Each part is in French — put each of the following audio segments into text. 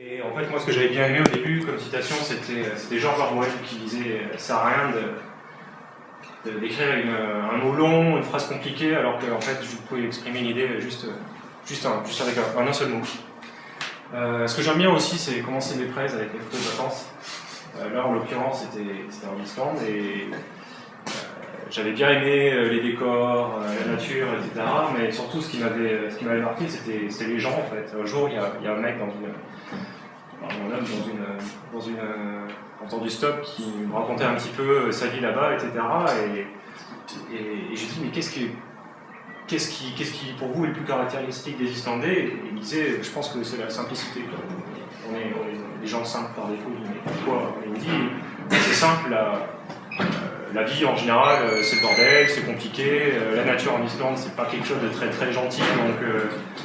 Et en fait, moi, ce que j'avais bien aimé au début comme citation, c'était George Orwell qui disait « ça sert à rien d'écrire un mot long, une phrase compliquée, alors qu'en fait, vous pouvez exprimer une idée juste, juste, juste avec un, un, seul mot. Euh, ce que j'aime bien aussi, c'est commencer mes prêts avec les photos de vacances. Euh, là, en l'occurrence, c'était en Islande, et euh, j'avais bien aimé euh, les décors, euh, la nature, etc. Mais surtout, ce qui m'avait marqué, c'était les gens, en fait. Un jour, il y a, un mec dans une mon homme dans une, dans une, en temps du stop qui me racontait un petit peu sa vie là-bas, etc. Et, et, et je dis, mais qu'est-ce qui, qui, qui, pour vous, est le plus caractéristique des Islandais? Et il me disait, je pense que c'est la simplicité. On est, on est, des gens simples par défaut. Mais pourquoi? Il me dit, c'est simple, la, la vie en général, euh, c'est le bordel, c'est compliqué. Euh, la nature en Islande, c'est pas quelque chose de très très gentil, donc euh,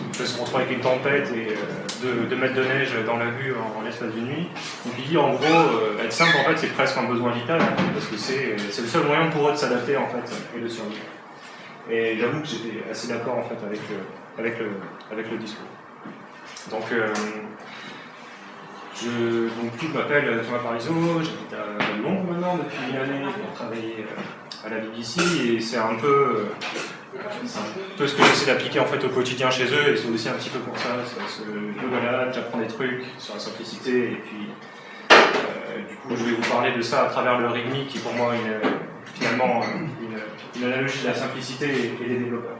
on se retrouver avec une tempête et deux, mètres de neige dans la vue en, l'espace d'une nuit. Dit en gros, être simple en fait, c'est presque un besoin vital, parce que c'est le seul moyen pour eux de s'adapter en fait et de survivre. Et j'avoue que j'étais assez d'accord en fait avec avec le, avec le discours. Donc je, donc, je m'appelle Thomas Parizeau, j'habite à Londres maintenant depuis une année pour travailler euh, à la BBC et c'est un peu, euh, ce que j'essaie d'appliquer en fait au quotidien chez eux et c'est aussi un petit peu pour ça, parce que balade, j'apprends des trucs sur la simplicité et puis euh, du coup je vais vous parler de ça à travers le RIGMI qui pour moi est finalement une, une, analogie de la simplicité et des développeurs.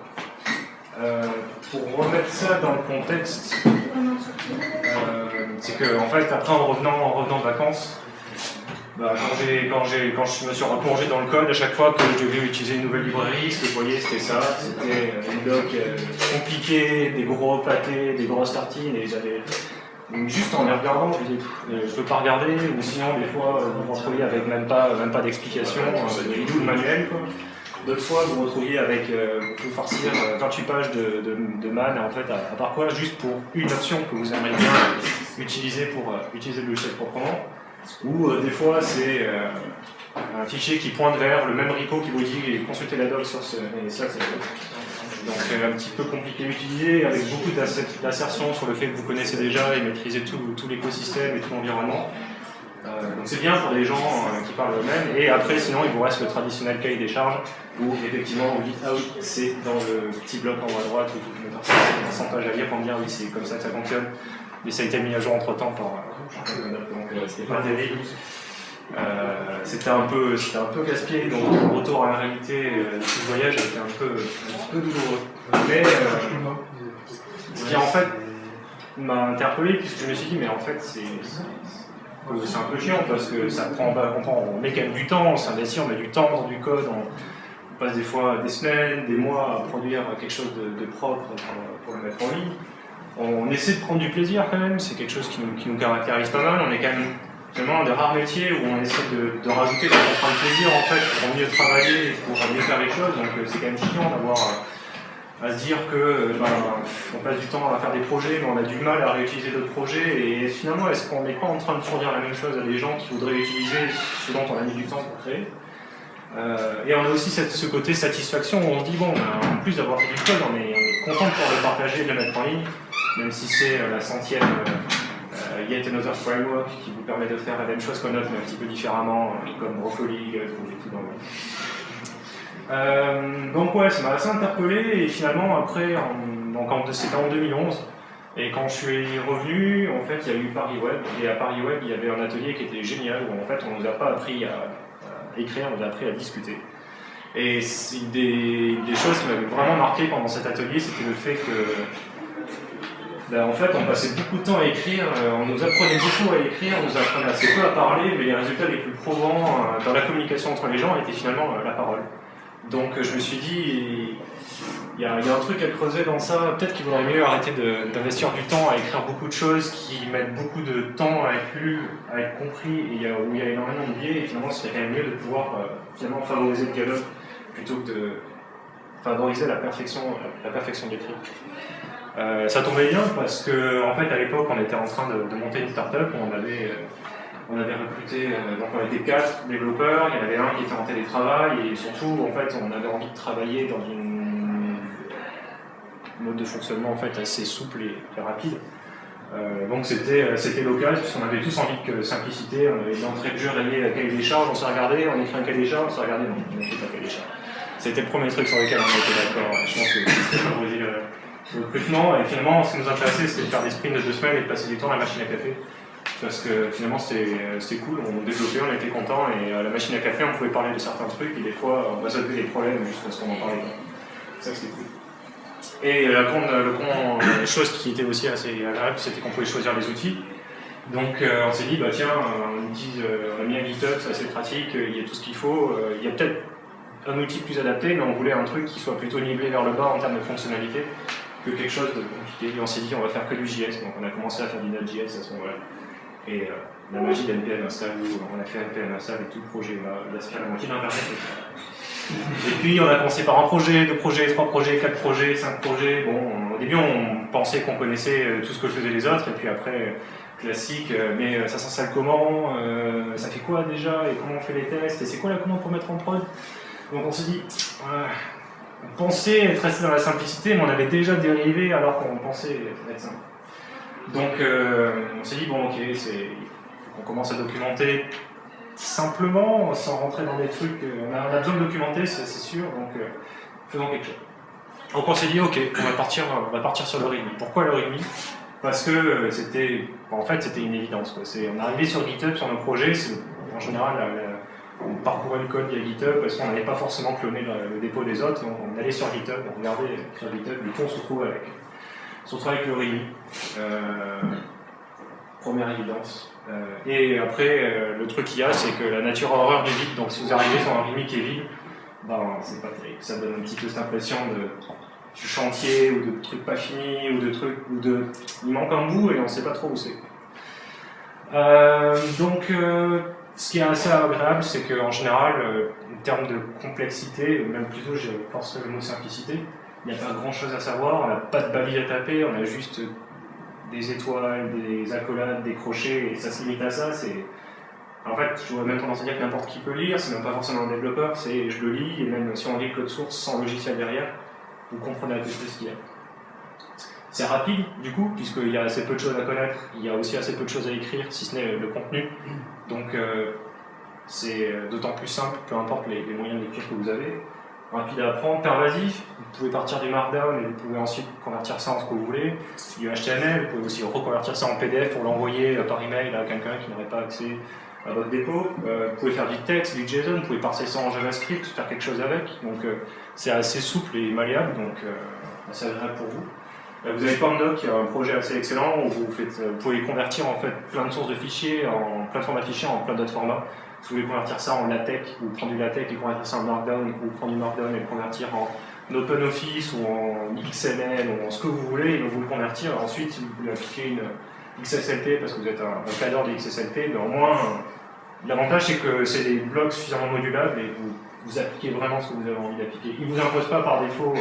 Euh, pour remettre ça dans le contexte, euh, c'est que en fait après en revenant, en revenant de vacances, bah, quand, quand, je me suis replongé dans le code, à chaque fois que je devais utiliser une nouvelle librairie, ce que je voyais c'était ça, c'était une doc euh, compliquée, des gros pâtés, des grosses tartines, et j'avais juste en les regardant, je disais, je peux pas regarder, ou sinon des fois vous vous retrouviez avec même pas, même pas d'explication, euh, du tout le manuel. Quoi. D'autres fois, vous vous retrouviez avec, euh, farcir 28 euh, pages de, de, de man, en fait, à, part quoi, juste pour une option que vous aimeriez bien utiliser pour euh, utiliser le logiciel proprement. Ou euh, des fois, c'est euh, un fichier qui pointe vers le même repo qui vous dit consultez la doc sur ce. Et c'est donc un petit peu compliqué à utiliser, avec beaucoup d'assertions sur le fait que vous connaissez déjà et maîtrisez tout, tout l'écosystème et tout l'environnement. Euh, donc c'est bien pour les gens euh, qui parlent eux-mêmes. Et après, sinon, il vous reste le traditionnel cahier des charges où effectivement vous dites ah oui, c'est dans le petit bloc en haut à droite où mettre 100 pages à lire pour me dire oui, c'est comme ça que ça fonctionne. Mais ça a été mis à jour entre temps par. Euh, donc euh, c'était pas. Euh, c'était un peu, c'était un peu casse-pied, donc le retour à la réalité euh, ce voyage a été un peu, un peu douloureux. Mais ce qui en fait m'a interpellé puisque je me suis dit mais en fait c'est c'est un peu chiant parce que ça prend, on, prend, on met quand même du temps, on s'investit, on met du temps dans du code, on, on, passe des fois des semaines, des mois à produire quelque chose de, propre pour, le mettre en ligne. On essaie de prendre du plaisir quand même, c'est quelque chose qui nous, caractérise pas mal, on est quand même vraiment un des rares métiers où on essaie de, rajouter des contraintes de plaisir en fait pour mieux travailler pour mieux faire les choses, donc euh, c'est quand même chiant d'avoir à se dire que ben, on passe du temps à faire des projets, mais on a du mal à réutiliser d'autres projets, et finalement, est-ce qu'on n'est pas en train de fournir la même chose à des gens qui voudraient utiliser ce dont on a mis du temps pour créer? Euh, Et on a aussi ce côté satisfaction où on se dit, bon, ben, en plus d'avoir fait du code, on est, on est content de pouvoir le partager et de le mettre en ligne, même si c'est euh, la centième euh, Yet Another Framework qui vous permet de faire la même chose qu'on note, mais un petit peu différemment, comme Broccoli, vous tout dans le euh, donc ouais, ça m'a assez interpellé et finalement après, c'était en 2011 et quand je suis revenu, en fait, il y a eu Paris Web et à Paris Web, il y avait un atelier qui était génial où en fait, on nous a pas appris à, à écrire, on nous a appris à discuter. Et des, des, choses qui m'avaient vraiment marqué pendant cet atelier, c'était le fait que ben, en fait, on passait beaucoup de temps à écrire, euh, on nous apprenait beaucoup à écrire, on nous apprenait assez peu à parler, mais les résultats les plus probants euh, dans la communication entre les gens étaient finalement la parole. Donc je me suis dit, il y, a, un truc à creuser dans ça. Peut-être qu'il vaudrait mieux arrêter d'investir du temps à écrire beaucoup de choses qui mettent beaucoup de temps à être lu, à être compris, et où il y a énormément de biais. Et finalement, ce serait quand même mieux de pouvoir euh, finalement favoriser le dialogue plutôt que de favoriser la perfection, la perfection. Euh, ça tombait bien parce que fait à l'époque on était en train de, monter une startup, on avait euh, on avait recruté, euh, donc on était quatre développeurs, il y en avait un qui était en télétravail, et surtout, en fait, on avait envie de travailler dans une mode de fonctionnement en fait assez souple et, rapide. Euh, donc c'était l'occasion, puisqu'on avait tous envie de simplicité, on avait d'entrée de jeu rayé la cahier des charges, on s'est regardé, on écrit un cahier des charges, on s'est regardé, non, on n'écrit pas cahier des charges. C'était le premier truc sur lequel on était d'accord, je pense que c'était le recrutement, et finalement ce qui nous intéressait c'était de faire des sprints de deux semaines et de passer du temps à la machine à café parce que finalement c'était cool, on développait, on était content et à la machine à café on pouvait parler de certains trucs et des fois on résolvait des problèmes juste parce qu'on en parlait pas. Ça c'était cool. Et la grande, le chose qui était aussi assez agréable, c'était qu'on pouvait choisir les outils. Donc euh, on s'est dit, bah tiens, on, euh, on a mis un GitHub, c'est assez pratique, il y a tout ce qu'il faut. Euh, il y a peut-être un outil plus adapté, mais on voulait un truc qui soit plutôt nivelé vers le bas en termes de fonctionnalité que quelque chose de compliqué. Et on s'est dit, on va faire que du JS, donc on a commencé à faire du Node.js à ce moment-là. Et euh, la magie d'NPM install, où on a fait NPM install et tout le projet, il aspire la moitié d'Internet. Et puis on a commencé par un projet, deux projets, trois projets, quatre projets, cinq projets. Bon, au début on pensait qu'on connaissait euh, tout ce que faisaient les autres, et puis après, classique, euh, mais ça s'installe comment Ça fait quoi déjà Et comment on fait les tests Et c'est quoi la commande pour mettre en prod? Donc on s'est dit, on pensait être resté dans la simplicité, mais on avait déjà dérivé alors qu'on pensait être simple. Donc euh, on s'est dit, bon ok, on commence à documenter simplement, sans rentrer dans des trucs, euh, on a, besoin de documenter, c'est sûr, donc euh, faisons quelque chose. Donc on s'est dit, ok, on va partir, on va partir sur le README. Pourquoi le README Parce que c'était, en fait, c'était une évidence. On arrivé sur GitHub, sur nos projets, en général, on parcourait le code via GitHub parce qu'on n'allait pas forcément cloner le, dépôt des autres, on, allait sur GitHub, on regardait sur GitHub, et tout on se retrouve avec surtout avec le. Euh, première évidence. Euh, et après, euh, le truc qu'il y a, c'est que la nature a horreur du vide, donc si vous arrivez sur un RIMI qui est vide, ben, c'est pas terrible. Ça donne un petit peu cette impression de, du chantier, ou de trucs pas finis, ou de trucs, ou de... Il manque un bout et on sait pas trop où c'est. donc, ce qui est assez agréable, c'est qu'en général, en termes de complexité, même plutôt, je pense le mot simplicité, n'y a pas grand chose à savoir, on n'a pas de balise à taper, on a juste des étoiles, des accolades, des crochets, et ça se limite à ça. En fait, je vois même tendance à dire que n'importe qui peut lire, c'est même pas forcément un développeur, c'est je le lis, et même si on lit le code source sans logiciel derrière, vous comprenez un peu ce qu'il y a. C'est rapide, du coup, puisqu'il y a assez peu de choses à connaître, il y a aussi assez peu de choses à écrire, si ce n'est le contenu. Donc, euh, c'est d'autant plus simple, peu importe les, les moyens lecture que vous avez rapide à apprendre, pervasif. Vous pouvez partir du Markdown et vous pouvez ensuite convertir ça en ce que vous voulez. Du HTML, vous pouvez aussi reconvertir ça en PDF pour l'envoyer euh, par email à quelqu'un qui n'aurait pas accès à votre dépôt. Euh, vous pouvez faire du texte, du JSON, vous pouvez parser ça en JavaScript, faire quelque chose avec. Donc euh, c'est assez souple et malléable, donc assez agréable pour vous. Vous avez PanDoc, qui est un projet assez excellent où vous, pouvez convertir en fait plein de sources de fichiers, en plein de formats de fichiers, en plein d'autres formats. Si vous voulez convertir ça en LaTeX, ou prendre du LaTeX et convertir ça en Markdown, ou prendre du Markdown et le convertir en OpenOffice, ou en XML, ou en ce que vous voulez, et donc vous le convertir. Ensuite, vous voulez appliquer une XSLT, parce que vous êtes un, cadre de XSLT, mais au moins, l'avantage c'est que c'est des blocs suffisamment modulables et vous, appliquez vraiment ce que vous avez envie d'appliquer. Ils ne vous imposent pas par défaut euh,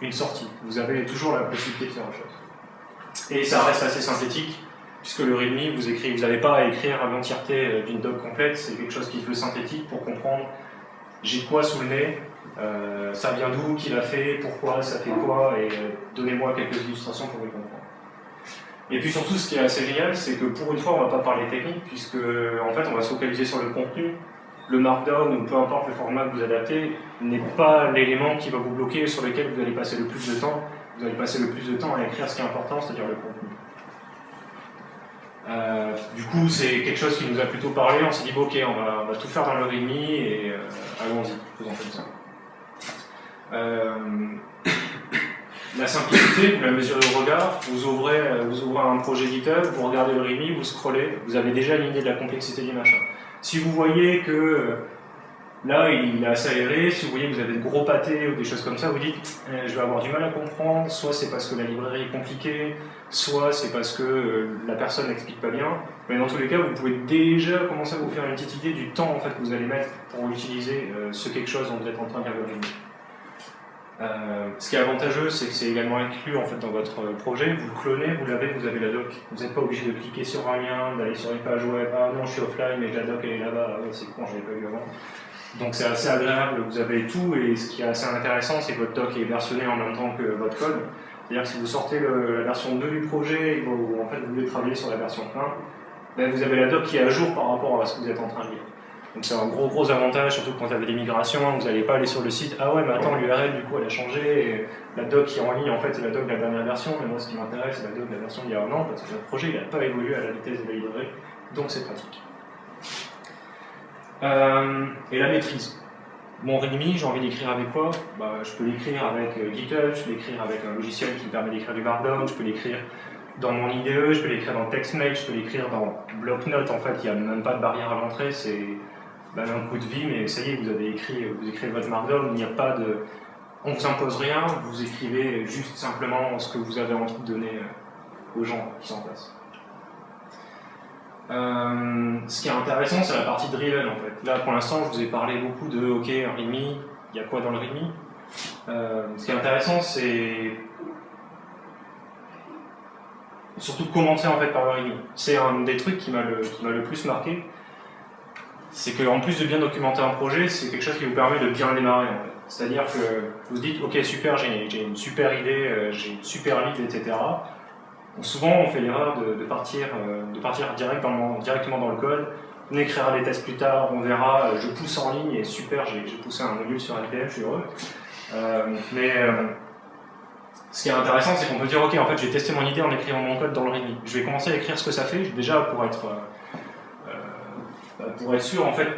une sortie. Vous avez toujours la possibilité de faire autre chose. Et ça reste assez synthétique puisque le README, vous écrivez, vous n'avez pas à écrire l'entièreté euh, d'une doc complète, c'est quelque chose qui se veut synthétique pour comprendre j'ai quoi sous le nez, euh, ça vient d'où, qui l'a fait, pourquoi, ça fait quoi, et euh, donnez-moi quelques illustrations pour le comprendre. Et puis surtout, ce qui est assez génial, c'est que pour une fois, on ne va pas parler technique, puisque en fait, on va se focaliser sur le contenu. Le Markdown, ou peu importe le format que vous adaptez, n'est pas l'élément qui va vous bloquer, sur lequel vous allez passer le plus de temps. Vous allez passer le plus de temps à écrire ce qui est important, c'est-à-dire le contenu. Euh, du coup, c'est quelque chose qui nous a plutôt parlé. On s'est dit, bon, ok, on va, tout faire dans le README et euh, allons-y, faisons comme ça. Euh, la simplicité, la mesurez au regard. Vous ouvrez, vous ouvrez un projet GitHub, vous regardez le README, vous scrollez, vous avez déjà une idée de la complexité du machin. Si vous voyez que Là, il est assez aéré. Si vous voyez que vous avez de gros pâtés ou des choses comme ça, vous dites je vais avoir du mal à comprendre. Soit c'est parce que la librairie est compliquée, soit c'est parce que euh, la personne n'explique pas bien. Mais dans tous les cas, vous pouvez déjà commencer à vous faire une petite idée du temps en fait, que vous allez mettre pour utiliser euh, ce quelque chose dont vous êtes en train de euh, ce qui est avantageux, c'est que c'est également inclus en fait, dans votre projet. Vous le clonez, vous l'avez, vous avez la doc. Vous n'êtes pas obligé de cliquer sur un lien, d'aller sur une page web. Ah non, je suis offline, mais la doc elle est là-bas. Ah, c'est con, je l'ai pas vu avant. Donc c'est assez agréable, vous avez tout, et ce qui est assez intéressant, c'est que votre doc est versionné en même temps que votre code. C'est-à-dire que si vous sortez la version 2 du projet et vous, en fait, vous voulez travailler sur la version 1, ben, vous avez la doc qui est à jour par rapport à ce que vous êtes en train de lire. Donc c'est un gros gros avantage, surtout quand vous avez des migrations, vous n'allez pas aller sur le site, ah ouais mais attends l'URL du coup elle a changé, la doc qui est en ligne en fait c'est la doc de la dernière version, mais moi ce qui m'intéresse c'est la doc de la version d'il y a un an, parce que le projet il n'a pas évolué à la vitesse de la librairie, donc c'est pratique. Euh, et la maîtrise. Mon README, j'ai envie d'écrire avec quoi bah, Je peux l'écrire avec euh, GitHub, je peux l'écrire avec un logiciel qui me permet d'écrire du Markdown, je peux l'écrire dans mon IDE, je peux l'écrire dans TextMate, je peux l'écrire dans BlockNote. En fait, il n'y a même pas de barrière à l'entrée, c'est ben, un coup de vie, mais ça y est, vous avez écrit, vous écrivez votre Markdown, il n'y a pas de... On vous impose rien, vous écrivez juste simplement ce que vous avez envie de donner euh, aux gens qui sont en place. Euh, ce qui est intéressant, c'est la partie driven en fait. Là, pour l'instant, je vous ai parlé beaucoup de OK, un README, il y a quoi dans le README euh, Ce qui est intéressant, c'est surtout commencer en fait par le README. C'est un des trucs qui m'a le, le, plus marqué. C'est qu'en plus de bien documenter un projet, c'est quelque chose qui vous permet de bien démarrer. En fait. C'est-à-dire que vous dites, ok super, j'ai une super idée, euh, j'ai une super lead, etc souvent, on fait l'erreur de, partir, euh, de directement dans le code. On écrira des tests plus tard, on verra, euh, je pousse en ligne et super, j'ai poussé un module sur NPM, je suis heureux. Euh, mais ce qui est intéressant, c'est qu'on peut dire, ok, en fait, j'ai testé mon idée en écrivant mon code dans le README. Je vais commencer à écrire ce que ça fait, déjà pour être, pour être sûr, en fait,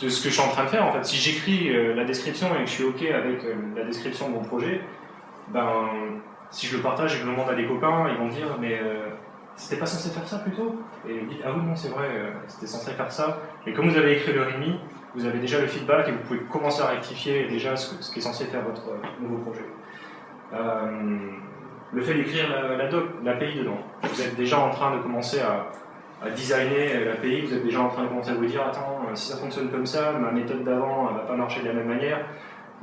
de ce que je suis en train de faire. Si j'écris la description et que je suis ok avec la description de mon projet, ben, si je le partage et que je le montre à des copains, ils vont me dire mais euh, c'était pas censé faire ça plutôt? Et ils disent ah oui non c'est vrai, euh, c'était censé faire ça. Et comme vous avez écrit le REMI, vous avez déjà le feedback et vous pouvez commencer à rectifier déjà ce, qui est censé faire votre euh, nouveau projet. le fait d'écrire la, l'API dedans, vous êtes déjà en train de commencer à designer l'API, vous êtes déjà en train de commencer à vous dire attends, si ça fonctionne comme ça, ma méthode d'avant ne va pas marcher de la même manière,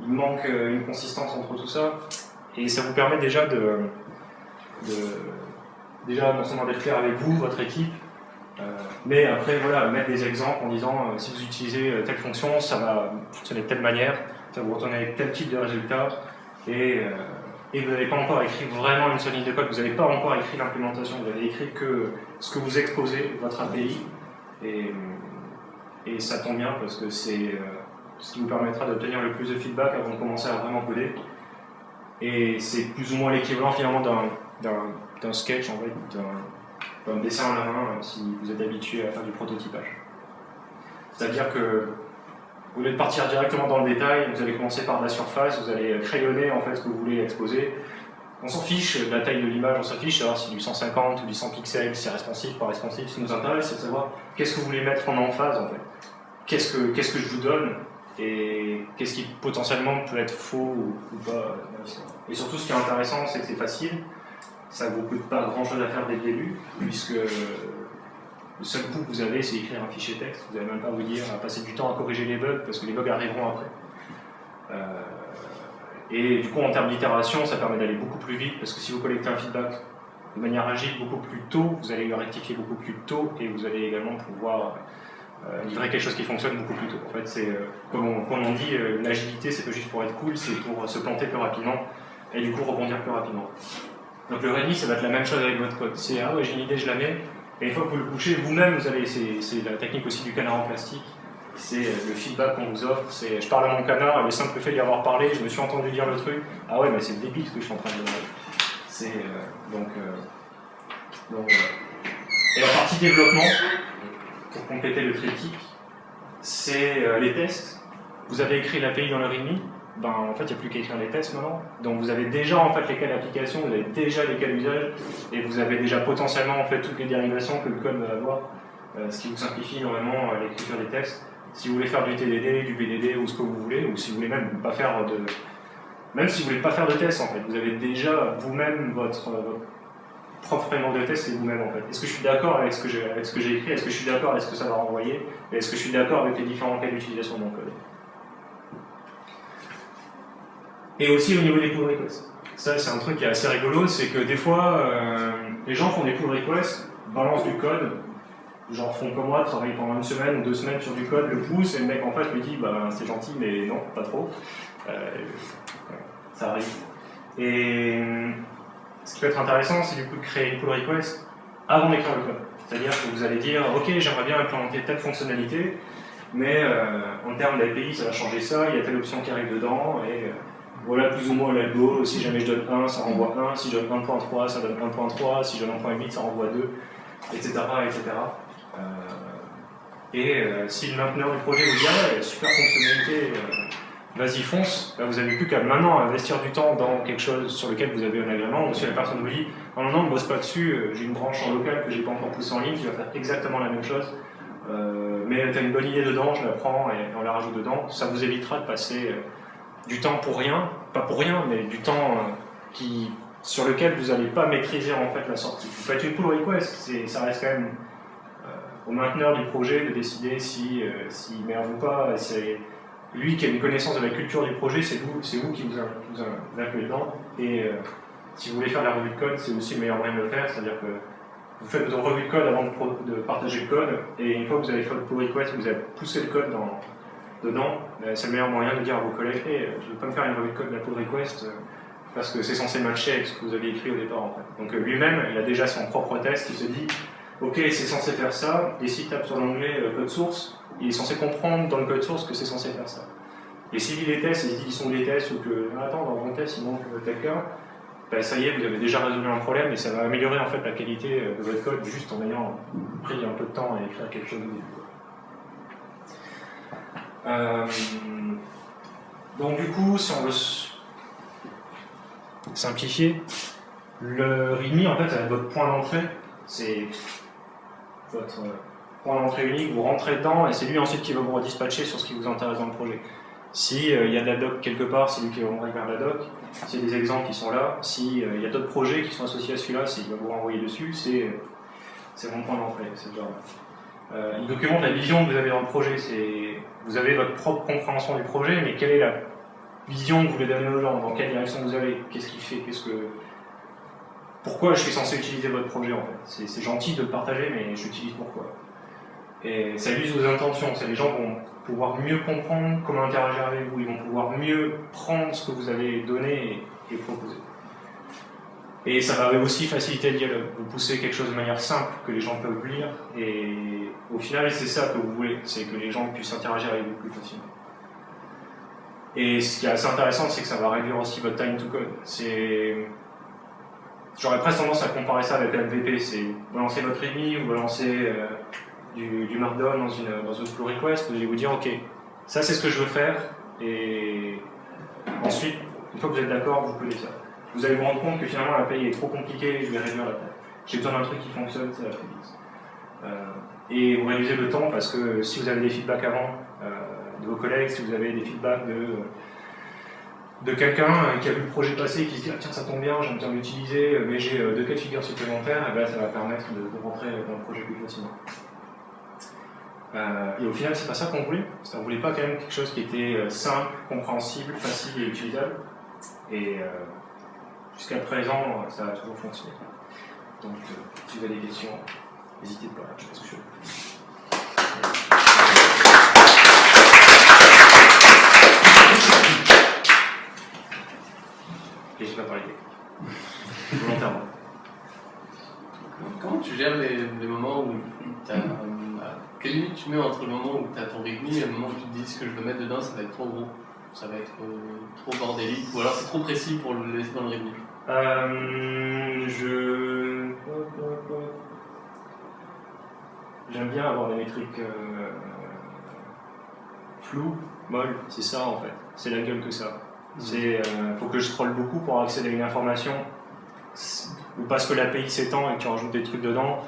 il manque une consistance entre tout ça, et ça vous permet déjà de, déjà non seulement d'être clair avec vous, votre équipe, euh, mais après voilà, mettre des exemples en disant euh, si vous utilisez euh, telle fonction, ça va fonctionner de telle manière, ça vous retourner avec tel type de résultat, et, et vous n'avez pas encore écrit vraiment une seule ligne de code, vous n'avez pas encore écrit l'implémentation, vous avez écrit que ce que vous exposez, votre API, et, et ça tombe bien parce que c'est ce qui vous permettra d'obtenir le plus de feedback avant de commencer à vraiment coder. Et c'est plus ou moins l'équivalent finalement d'un sketch, en fait, d'un dessin à la main euh, si vous êtes habitué à faire du prototypage. C'est-à-dire que au lieu de partir directement dans le détail, vous allez commencer par la surface, vous allez crayonner en fait ce que vous voulez exposer. On s'en fiche de la taille de l'image, on s'en fiche si du 150 ou du 100 pixels, c'est responsif, pas responsif. Ce qui nous intéresse, c'est de savoir qu'est-ce que vous voulez mettre en emphase en fait. Que, qu'est-ce que je vous donne et qu'est-ce qui potentiellement peut être faux ou, pas Et surtout, ce qui est intéressant, c'est que c'est facile, ça ne vous coûte pas grand-chose à faire dès le début, puisque le seul coup que vous avez, c'est écrire un fichier texte, vous n'allez même pas vous dire à passer du temps à corriger les bugs, parce que les bugs arriveront après. Euh, et du coup, en termes d'itération, ça permet d'aller beaucoup plus vite, parce que si vous collectez un feedback de manière agile beaucoup plus tôt, vous allez le rectifier beaucoup plus tôt, et vous allez également pouvoir euh, livrer quelque chose qui fonctionne beaucoup plus tôt. En fait, c'est euh, comme, on, dit, euh, l'agilité, c'est pas juste pour être cool, c'est pour se planter plus rapidement et du coup rebondir plus rapidement. Donc le ready, ça va être la même chose avec votre code. C'est ah ouais, j'ai une idée, je la mets, et une fois que vous le couchez, vous-même, vous allez, c'est la technique aussi du canard en plastique. C'est le feedback qu'on vous offre. C'est je parle à mon canard, le simple fait d'y avoir parlé, je me suis entendu dire le truc. Ah ouais, mais c'est débile ce que je suis en train de dire. C'est donc, donc et la partie développement, pour compléter le triptyque, c'est euh, les tests. Vous avez écrit l'API dans le README, ben, en fait, il n'y a plus qu'à écrire les tests maintenant. Donc vous avez déjà en fait les cas d'application, vous avez déjà les cas d'usage, et vous avez déjà potentiellement en fait toutes les dérivations que le code va avoir, euh, ce qui vous simplifie énormément euh, l'écriture des tests. Si vous voulez faire du TDD, du BDD ou ce que vous voulez, ou si vous voulez même pas faire de, même si vous voulez pas faire de tests en fait, vous avez déjà vous-même votre propre framework de test, c'est vous-même en fait. Est-ce que je suis d'accord avec ce que j'ai écrit? Est-ce que je suis d'accord avec ce que ça va renvoyer? Est-ce que je suis d'accord avec les différents cas d'utilisation de mon code? Et aussi au niveau des pull requests. Ça, c'est un truc qui est assez rigolo, c'est que des fois, euh, les gens font des pull requests, balancent du code, genre font comme moi, travaillent pendant une semaine ou deux semaines sur du code, le poussent, et le mec en face lui dit bah, c'est gentil, mais non, pas trop. Euh, ça arrive. Et ce qui peut être intéressant, c'est du coup de créer une pull request avant d'écrire le code. C'est-à-dire que vous allez dire, ok, j'aimerais bien implémenter telle fonctionnalité, mais euh, en termes d'API, ça va changer ça, il y a telle option qui arrive dedans, et euh, voilà plus ou moins l'algo, si jamais je donne 1, ça renvoie 1, si je donne 1.3, ça donne 1.3, si je donne 1.8, ça renvoie 2, etc. etc. et si le mainteneur du projet vous dit, ah super fonctionnalité, vas-y fonce, vous n'avez plus qu'à maintenant investir du temps dans quelque chose sur lequel vous avez un agrément, ou si la personne vous dit non non non ne bosse pas dessus, euh, j'ai une branche en local que j'ai pas encore poussée en ligne qui va faire exactement la même chose, euh, mais tu as une bonne idée dedans, je la prends et on la rajoute dedans, ça vous évitera de passer euh, du temps pour rien, pas pour rien, mais du temps qui, sur lequel vous n'allez pas maîtriser en fait la sortie. Vous faites une pull request, ça reste quand même au mainteneur du projet de décider si, s'il merde ou pas, lui qui a une connaissance de la culture du projet, c'est vous, vous qui vous, vous, dedans. Et euh, si vous voulez faire la revue de code, c'est aussi le meilleur moyen de le faire, c'est-à-dire que vous faites votre revue de code avant de, partager le code, et une fois que vous avez fait votre pull request, vous avez poussé le code dans, dedans, ben, c'est le meilleur moyen de dire à vos collègues je ne veux pas me faire une revue de code de la pull request, euh, parce que c'est censé matcher avec ce que vous avez écrit au départ. Donc euh, lui-même, il a déjà son propre test, il se dit ok, c'est censé faire ça, et s'il tape sur l'onglet code source, il est censé comprendre dans le code source que c'est censé faire ça. Et s'il lit les tests et il dit qu'ils sont des tests ou que, ah, attends, dans mon test il manque quelqu'un, ben, ça y est, vous avez déjà résolu un problème et ça va améliorer en fait la qualité de votre code juste en ayant pris un peu de temps à écrire quelque chose euh, donc du coup, si on veut simplifier, le README en fait, c'est votre point d'entrée, c'est votre point d'entrée unique, vous rentrez dedans et c'est lui ensuite qui va vous redispatcher sur ce qui vous intéresse dans le projet. S'il euh, y a de la doc quelque part, c'est lui qui va vous vers la doc. A des exemples qui sont là, s'il euh, y a d'autres projets qui sont associés à celui-là, il va vous renvoyer dessus, c'est mon point d'entrée. Euh, il documente la vision que vous avez dans le projet. Vous avez votre propre compréhension du projet, mais quelle est la vision que vous voulez donner aux gens? Dans quelle direction vous allez? Qu'est-ce qu'il fait? Qu'est-ce que pourquoi je suis censé utiliser votre projet en fait C'est gentil de le partager, mais j'utilise pourquoi et ça illustre vos intentions. Les gens vont pouvoir mieux comprendre comment interagir avec vous. Ils vont pouvoir mieux prendre ce que vous avez donné et, proposer. Et ça va aussi faciliter le dialogue. Vous poussez quelque chose de manière simple que les gens peuvent lire. Et au final, c'est ça que vous voulez. C'est que les gens puissent interagir avec vous plus facilement. Et ce qui est assez intéressant, c'est que ça va réduire aussi votre time to code. J'aurais presque tendance à comparer ça avec MVP. C'est vous lancez votre EMI, vous lancez euh, du, Markdown dans une, dans pull request, vous allez vous dire, ok, ça c'est ce que je veux faire, et ensuite, une fois que vous êtes d'accord, vous pouvez ça. Vous allez vous rendre compte que finalement la paye est trop compliquée, je vais réduire la taille. J'ai besoin d'un truc qui fonctionne, va très vite. Euh, et vous réduisez le temps parce que si vous avez des feedbacks avant euh, de vos collègues, si vous avez des feedbacks de, de quelqu'un qui a vu le projet passer et qui se dit ah, tiens ça tombe bien, j'ai envie d'utiliser, mais j'ai deux cas de figure supplémentaires, et ben, ça va permettre de, de rentrer dans le projet plus facilement. Euh, et au final, c'est pas ça qu'on voulait. On voulait pas quand même quelque chose qui était euh, simple, compréhensible, facile et utilisable. Et euh, jusqu'à présent, ça a toujours fonctionné. Donc, si vous avez des questions, n'hésitez pas. Je pense que je... Et je vais pas parler volontairement. Comment tu gères les, les moments où tu as quelle limite tu mets entre le moment où tu as ton rythme et le moment où tu te dis ce que je veux mettre dedans, ça va être trop gros, ça va être euh, trop bordélique, ou alors c'est trop précis pour le laisser dans le rythme euh, Je. J'aime bien avoir des métriques euh, floues, molles, c'est ça en fait. C'est la gueule que ça. Il faut que je scrolle beaucoup pour accéder à une information, ou parce que l'API s'étend et que tu rajoutes des trucs dedans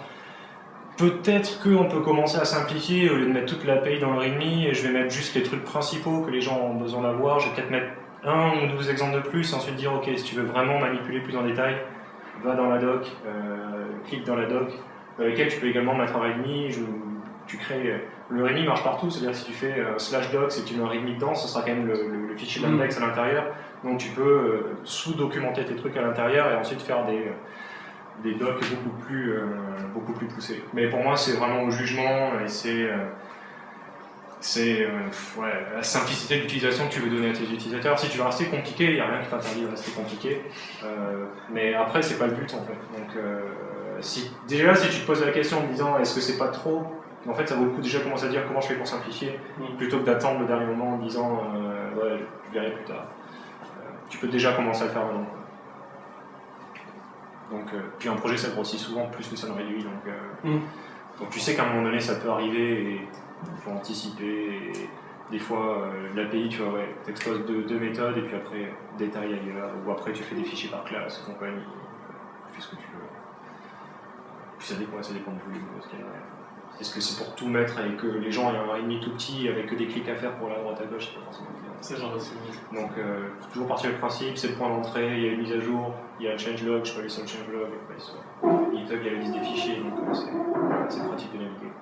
Peut-être qu'on peut commencer à simplifier, au lieu de mettre toute l'API dans le README, et je vais mettre juste les trucs principaux que les gens ont besoin d'avoir. Je vais peut-être mettre un ou deux exemples de plus, et ensuite dire, ok, si tu veux vraiment manipuler plus en détail, va dans la doc, euh, clique dans la doc, dans laquelle tu peux également mettre un README, tu crées... Le README marche partout, c'est-à-dire si tu fais euh, slash docs et tu mets un README dedans, ce sera quand même le, fichier mm. d'index à l'intérieur, donc tu peux euh, sous-documenter tes trucs à l'intérieur et ensuite faire des des docs beaucoup plus, euh, beaucoup plus poussés. Mais pour moi, c'est vraiment au jugement et c'est. Euh, c'est euh, ouais, la simplicité d'utilisation que tu veux donner à tes utilisateurs. Si tu veux rester compliqué, il n'y a rien qui t'interdit de rester compliqué. Euh, mais après, c'est pas le but en fait. Donc, euh, si, déjà, si tu te poses la question en disant est-ce que c'est pas trop, en fait, ça vaut le coup déjà commencer à dire comment je fais pour simplifier, Mm. plutôt que d'attendre le dernier moment en disant euh, ouais, je verrai plus tard. Euh, tu peux déjà commencer à le faire maintenant. Donc, euh, puis un projet, ça grossit souvent plus que ça ne réduit. Donc, Mm. donc tu sais qu'à un moment donné, ça peut arriver et il faut anticiper. Et des fois, l'API, tu vois, ouais, t'exposes deux, deux méthodes et puis après, détail ailleurs. Ou après, tu fais des fichiers par classe, compagnie. Tu fais ce que tu veux. Puis ça dépend, ça dépend de de ce qu'il y a derrière. Est-ce que c'est pour tout mettre et que les gens aient un README tout petit avec que des clics à faire pour la droite à gauche, c'est pas forcément. C'est genre aussi. Donc, euh, faut toujours partir du principe, c'est le point d'entrée, il y a une mise à jour, il y a un changelog, je peux aller sur le changelog, après sur GitHub, il y a la liste des fichiers, donc euh, c'est pratique de naviguer.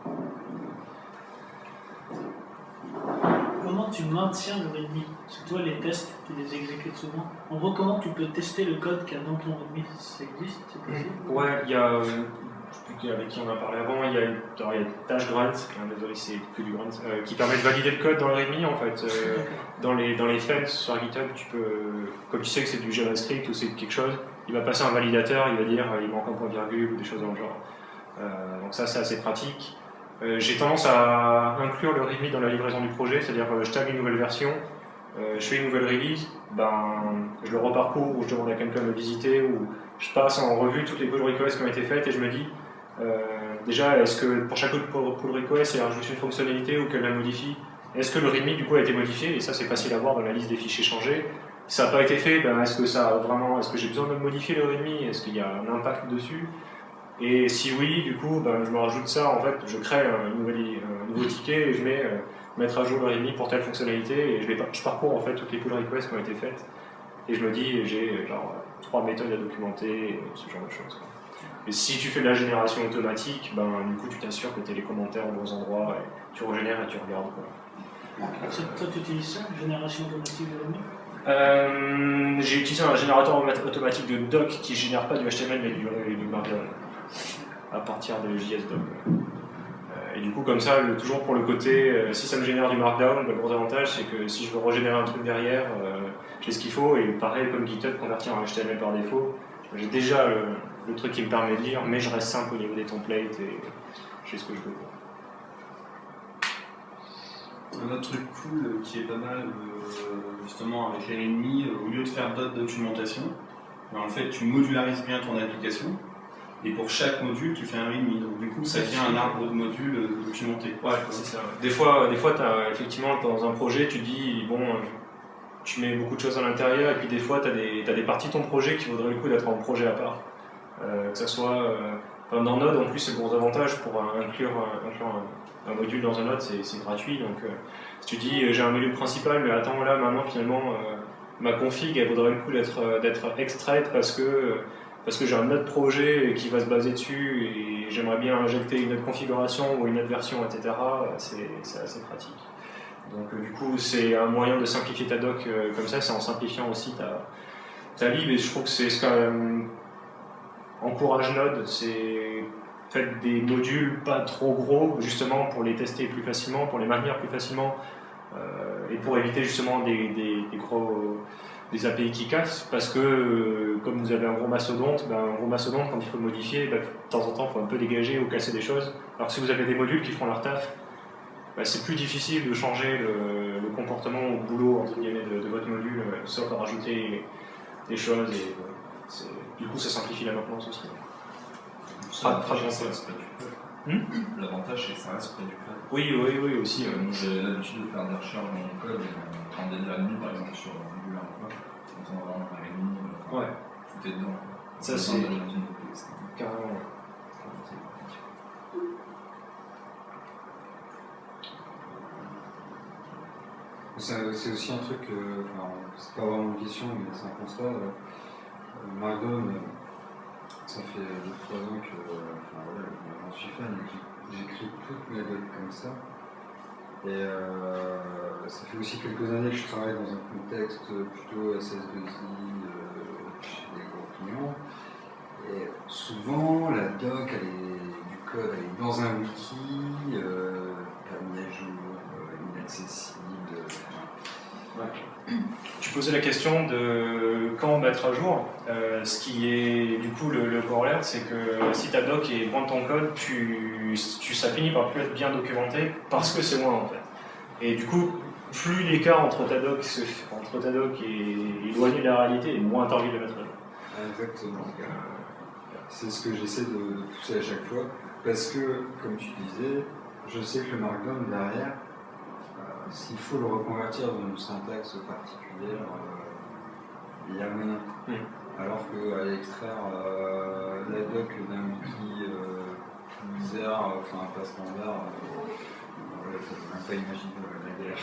Comment tu maintiens le README Parce que toi, les tests, tu les exécutes souvent. En gros, comment tu peux tester le code qu'il y a dans ton README Ça existe C'est possible? Ouais, il y a, euh, sais plus avec qui on a parlé avant, il y a, une- alors, il y a Dash Grunt, hein, désolé c'est que du Grunt, euh, qui permet de valider le code dans le README en fait. Euh, dans les, dans les threads sur GitHub, tu peux, comme tu sais que c'est du JavaScript ou c'est quelque chose, il va passer un validateur, il va dire euh, il manque un point virgule ou des choses dans le genre. Donc ça c'est assez pratique. J'ai tendance à inclure le README dans la livraison du projet, c'est-à-dire je tag une nouvelle version, euh, je fais une nouvelle release, ben, je le reparcours ou je demande à quelqu'un de le visiter ou je passe en revue toutes les pull requests qui ont été faites et je me dis euh, déjà est-ce que pour chaque pull request il rajoute une fonctionnalité ou qu'elle la modifie? Est-ce que le README du coup a été modifié? Et ça c'est facile à voir dans la liste des fichiers changés. Si ça n'a pas été fait, ben, est-ce que est-ce que j'ai besoin de modifier le README Est-ce qu'il y a un impact dessus? Et si oui, du coup, ben, je me rajoute ça. En fait, je crée un nouveau ticket et je mets euh, mettre à jour le README pour telle fonctionnalité et je, les, je parcours en fait toutes les pull requests qui ont été faites et je me dis j'ai genre trois méthodes à documenter, et ce genre de choses. Et si tu fais de la génération automatique, ben, du coup tu t'assures que tu as les commentaires aux bons endroits et tu régénères et tu regardes. Quoi. Toi, tu utilises ça Génération automatique de README Euh, j'ai utilisé un générateur automa- automatique de doc qui génère pas du HTML mais du, du Markdown à partir de JSDoc. Et du coup, comme ça, toujours pour le côté, euh, si ça me génère du Markdown, le gros avantage c'est que si je veux régénérer un truc derrière, euh, j'ai ce qu'il faut. Et pareil, comme GitHub, convertir en HTML par défaut, j'ai déjà le, truc qui me permet de lire, mais je reste simple au niveau des templates et j'ai ce que je veux. Un autre truc cool euh, qui est pas mal, justement, avec euh, au lieu de faire d'autres documentation, ben, en fait, tu modularises bien ton application. Et pour chaque module, tu fais un README. Donc, du coup, ça devient un arbre de modules euh, documenté. Ouais, c'est ça. Des fois, des fois t'as, effectivement, dans un projet, tu dis, bon, euh, tu mets beaucoup de choses à l'intérieur, et puis des fois, tu as des, t'as des parties de ton projet qui vaudraient le coup d'être en projet à part. Euh, que ça soit. euh, dans Node, en plus, c'est gros avantage pour inclure, inclure un, un module dans un Node, c'est, gratuit. Donc, euh, si tu dis, j'ai un module principal, mais attends, là, maintenant, finalement, ma config, elle vaudrait le coup d'être, d'être extraite parce que. Euh, parce que j'ai un autre projet qui va se baser dessus et j'aimerais bien injecter une autre configuration ou une autre version, etc. C'est assez pratique. Donc euh, du coup, c'est un moyen de simplifier ta doc euh, comme ça, c'est en simplifiant aussi ta, ta lib et je trouve que c'est ce quand même encourage Node, c'est faites des modules pas trop gros justement pour les tester plus facilement, pour les maintenir plus facilement euh, et pour éviter justement des- des gros des API qui cassent parce que euh, comme vous avez un gros mastodonte, ben, un gros mastodonte quand il faut le modifier, ben, de temps en temps il faut un peu dégager ou casser des choses. Alors que si vous avez des modules qui font leur taf, ben, c'est plus difficile de changer le, le comportement au boulot entre guillemets, de, de votre module, euh, sauf à rajouter des choses et euh, du coup ça simplifie la maintenance aussi. L'avantage, code. Hmm? L'avantage, c'est que ça reste près du code. Oui, oui, oui aussi. Euh, J'ai l'habitude de faire des recherches dans mon code, prendre des README par exemple sur Angular ou quoi. Comme ça, on va avoir un README, euh, Ouais, tout est dedans. Ça, Pas c'est- carrément. C'est c'est aussi un truc, euh, enfin, c'est pas vraiment une question, mais c'est un constat. euh, euh, ça fait 2-3 ans que euh, enfin, voilà, j'en suis fan, j'écris toutes mes docs comme ça. Et euh, ça fait aussi quelques années que je travaille dans un contexte plutôt SS2I euh, chez des gros clients. Et souvent, la doc, elle est, du code, elle est dans un wiki, euh, pas mis à jour, inaccessible euh, posais la question de quand mettre à jour. Euh, ce qui est du coup le, corollaire, c'est que si ta doc est loin de ton code, tu, tu, ça finit par plus être bien documenté parce que c'est loin en fait. Et du coup, plus l'écart entre ta doc, entre ta doc et éloigné de la réalité, et moins t'as envie de mettre à jour. Exactement. C'est ce que j'essaie de, de pousser à chaque fois. Parce que, comme tu disais, je sais que le Markdown derrière, euh, s'il faut le reconvertir dans une syntaxe particulière, euh, il y a moyen. Mm. Alors qu'aller extraire euh, la doc d'un wiki euh, bizarre, enfin pas standard, euh, peut même pas imaginer euh, la galère.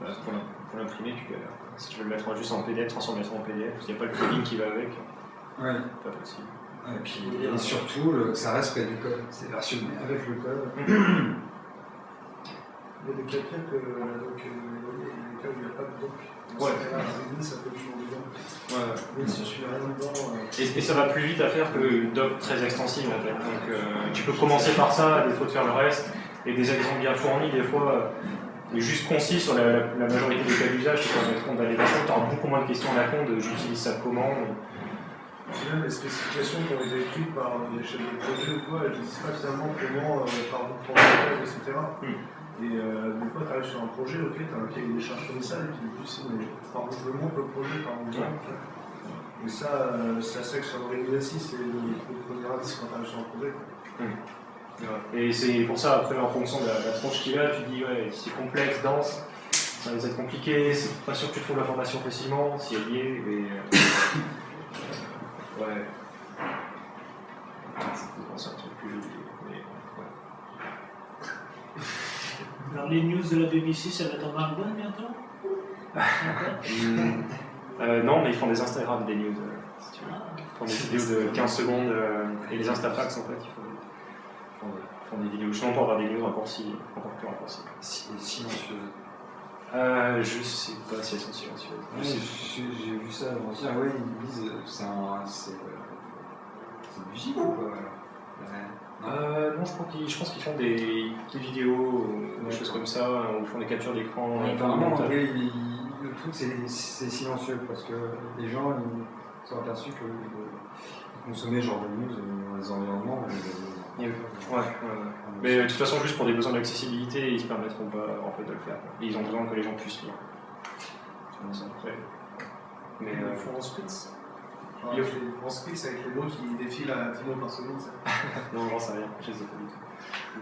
Bah, pour l'im- pour l'imprimer, tu galères. Si tu veux le mettre juste en PDF, transformer ça en PDF, il n'y a pas le plugin qui va avec, Ouais. pas possible. Et puis et surtout, le- ça reste près du code. C'est versionné avec le code. Il y a des cas pires que doc, euh, les cas où il n'y a pas de doc. Dans Ouais. ça peut toujours dedans. Ouais. Même si je suis rien dedans. euh, Et, et ça va plus vite à faire que doc très extensive en fait. Donc euh, tu peux commencer par ça, des fois de faire le reste, et des exemples bien fournis, des fois euh, juste concis sur la, la- la majorité des cas d'usage qui permettront d'aller vers ça. Tu auras beaucoup moins de questions à la con de j'utilise ça comment. Même les spécifications qui ont été écrites par les chefs de projet ou quoi, elles ne disent pas finalement comment, euh, par de code, etc. Hmm. Et euh, des fois, tu arrives sur un projet, ok, tu as un cahier des charges comme ça, et puis tu dis, mais par où je le monte le projet, par le monte. Et ça, euh, c'est assez que sur le exercice, c'est le, le premier indice quand tu arrives sur un projet. quoi. Et c'est pour ça, après, en fonction de la, la tronche qu'il a, tu dis, ouais, si c'est complexe, dense, ça va être compliqué, c'est pas sûr que tu trouves l'information facilement, si elle y est, et. euh, ouais. C'est un truc plus joli. mais, ouais. Alors les news de la BBC, ça va être en Markdown bientôt. Euh, non, mais ils font des Instagram des news, euh, si tu veux. Ah. Ils font des vidéos de 15 secondes euh, et les Instafax en fait, ils font, font, font des vidéos justement pour avoir des news raccourcies, encore plus raccourcies. Si- Silencieux. Euh, je sais pas si elles sont silencieuses. Ouais, J'ai vu ça avant-hier, ouais, ils disent euh, c'est un. C'est euh, du Ouais. Euh, non, je, crois qu'ils- je pense qu'ils font des, des vidéos, ou des choses comme ça, ou ils font des captures d'écran. Apparemment, le truc c'est silencieux parce que les gens ils sont aperçus que ce genre de news dans les environnements. Ouais, ouais, ouais. Mais euh, de toute façon, juste pour des besoins d'accessibilité, ils se permettront pas en fait, de le faire. Et ils ont besoin que les gens puissent lire. Mais Ils euh, le font en spritz. Enfin, Ils le les- en spritz avec les mots qui défilent à 10 mots par seconde. ça. non, j'en sais rien, je sais pas du tout.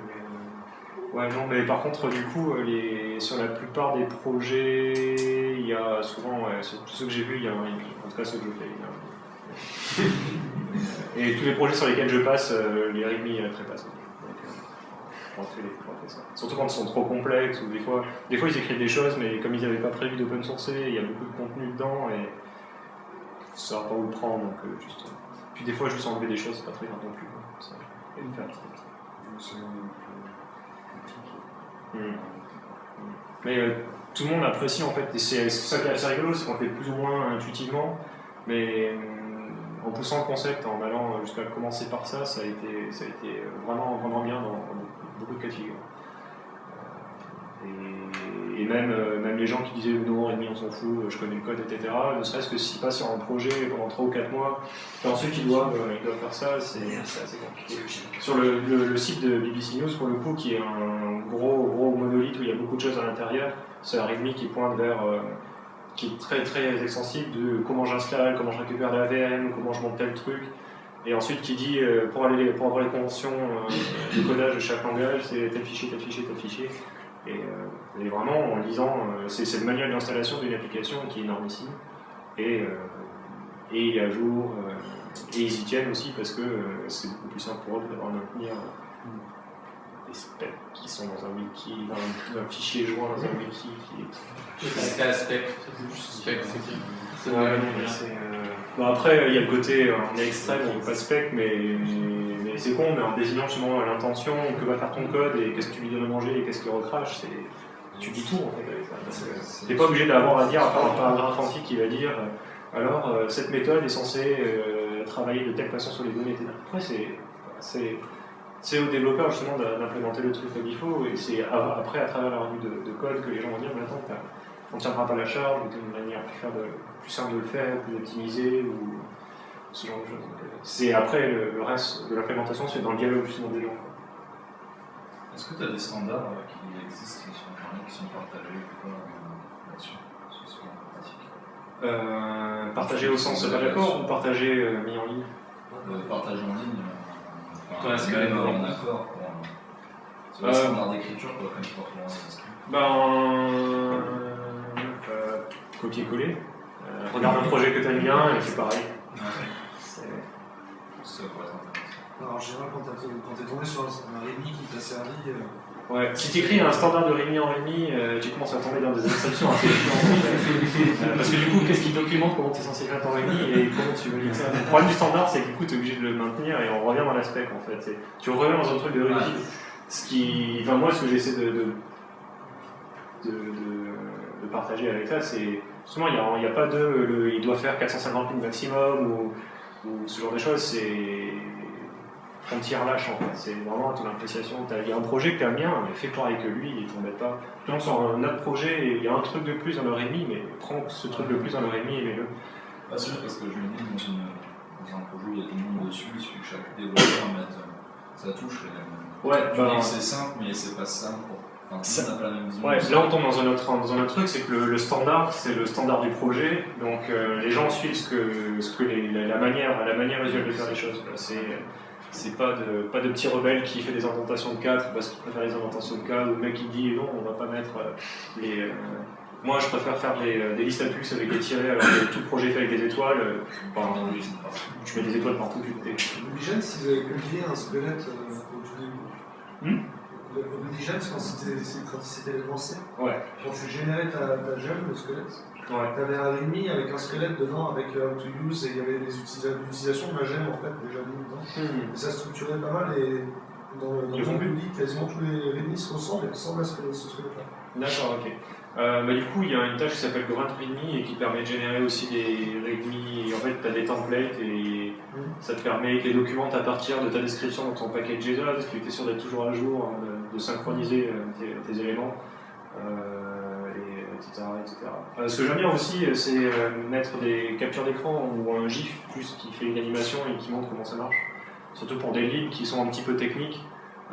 Mais, euh, Ouais, non, mais par contre, du coup, euh, les... sur la plupart des projets, il y a souvent, ouais, sur tous ceux que j'ai vus, il y a un. En tout cas, ceux que je fais, il y a un README. Et tous les projets sur lesquels je passe, euh, les README, pas ça. Donc, euh, ça. Surtout quand ils sont trop complexes, ou des fois, des fois ils écrivent des choses, mais comme ils n'avaient pas prévu d'open sourcer, il y a beaucoup de contenu dedans, et ça va pas où le prendre, donc euh, juste. euh, Puis des fois, juste enlever des choses, c'est pas très grave non plus. quoi. Ça, et le faire petit à petit. C'est un peu. Mais euh, tout le monde apprécie en fait, et c'est ça qui est assez rigolo, c'est qu'on fait plus ou moins intuitivement, mais euh, en poussant le concept, en allant jusqu'à commencer par ça, ça a été, ça a été vraiment, vraiment bien dans, dans beaucoup, de cas de figure. Euh, Et, et même, euh, même les gens qui disaient non, et demi on s'en fout, je connais le code, etc., ne serait-ce que s'ils passent sur un projet pendant 3 ou 4 mois, et ensuite ils doivent, euh, ils doivent faire ça, c'est assez compliqué. Sur le, le- le site de BBC News, pour le coup, qui est un gros, gros monolithe où il y a beaucoup de choses à l'intérieur, c'est un README qui pointe vers. euh, qui est très très extensible de comment j'installe, comment je récupère la VM, comment je monte tel truc. Et ensuite qui dit euh, pour, aller, pour avoir les conventions euh, de codage de chaque langage, c'est tel fichier, tel fichier, tel fichier. Et, euh, et vraiment en lisant, c'est le manuel d'installation d'une application qui est énormissime. Et, euh, et il est à jour. et ils y tiennent aussi parce que c'est beaucoup plus simple pour eux à maintenir des specs qui sont dans un wiki, dans un, un fichier joint dans un wiki qui est Jusqu'à spec, c'est juste spec, c'est qui C'est Ouais, non, mais c'est, euh, Bon, après, il y a le côté, euh, on est extrême, on veut pas de spec, mais, mais, mais c'est con, mais en désignant justement l'intention, que va faire ton code et qu'est-ce que tu lui donnes à manger et qu'est-ce qu'il recrache, c'est, tu dis tout en fait avec ça. Donc, euh, T'es pas obligé d'avoir à dire, à part un paragraphe entier qui va dire, euh, alors euh, cette méthode est censée euh, travailler de telle façon sur les données, etc. Après, c'est, c'est, c'est aux développeurs justement d'implémenter le truc comme il faut, et c'est après à travers la revue de, de code que les gens vont dire, mais attends, on ne tiendra pas la charge, ou une manière plus, de, simple de le faire, plus optimisée, ou ce genre de choses. Euh, C'est après, le, le reste de l'implémentation fait dans le dialogue justement des gens. Est-ce que tu as des standards euh, qui existent sur Internet, qui sont partagés ou pas, euh, là-dessus sur ce plan pratique? Euh, au sens d'accord ou partager euh, mis en ligne? Le partage en ligne, enfin, Ouais, c'est quand même en bon. accord. quoi. C'est Euh, le standard d'écriture, quoi, comme tu portes l'inscrit. Ben. euh, copier-coller. Euh, regarde un projet que tu aimes bien et pareil. C'est- Ça pourrait être intéressant. Alors, en général, quand quand t'es tombé sur un, un README qui t'a servi, euh, Ouais, si tu écris un standard de README en README, euh, tu commences à tomber dans des exceptions assez. Euh, parce que du coup, qu'est-ce qui documente comment tu es censé faire ton README et comment tu veux lire ça? Le problème du standard, c'est que du coup, tu es obligé de le maintenir et on revient dans l'aspect en fait. Tu reviens dans un truc de README. Ce qui. Enfin, moi, ce que j'essaie de, de, de, partager avec ça, c'est. Justement, il n'y a pas de. le- il doit faire 450 lignes maximum ou, ou ce genre de choses. C'est frontière lâche en fait. C'est vraiment ton appréciation. T'as- Il y a un projet que tu aimes bien, mais fais pareil que lui, il t'embête pas. Sur un autre projet, il y a un truc de plus dans le README, mais prends ce truc de plus dans le README et mets-le. Pas sûr, parce que je me dis, dans, un projet où il y a tout le monde dessus, il suffit que chaque développeur mette euh, sa touche. Et, Ouais, tu bah, c'est simple, mais c'est pas simple. Pour... Ouais, là on tombe dans un autre, dans un autre truc, c'est que le, le standard, c'est le standard du projet, donc euh, les gens suivent ce que, ce que les- la, manière, la manière usuelle de faire les choses. quoi. C'est, c'est pas de, pas de petit rebelle qui fait des indentations de 4 parce qu'il préfère les indentations de 4, ou le mec qui dit non, on va pas mettre euh, les. euh, moi je préfère faire des, euh, des listes à plus avec des tirets alors que tout projet fait avec des étoiles. euh, enfin, tu mets des étoiles partout. Obligen, si vous avez publié un squelette au tout début. Le Obligen, quand c'était c'est- quand c'était lancé, Ouais. quand tu générais ta, ta gemme, le squelette, Tu avais un README avec un squelette dedans, avec How to Use, et il y avait des utilisa- l'utilisation de la gemme en fait déjà dedans. Hmm. Et ça structurait pas mal, et dans le, dans le public, quasiment tous les README se ressemblent et ressemblent à ce, que- ce squelette-là. D'accord, ok. Euh, bah, du coup, il y a une tâche qui s'appelle Grunt README et qui permet de générer aussi des README. En fait, tu as des templates et ça te permet que les documents à partir de ta description dans ton paquet JSON, parce que tu es sûr d'être toujours à jour, hein, de, de synchroniser euh, tes, tes éléments, euh, Euh, ce que j'aime bien aussi, euh, c'est euh, mettre des captures d'écran ou un GIF plus qui fait une animation et qui montre comment ça marche. Surtout pour des lignes qui sont un petit peu techniques.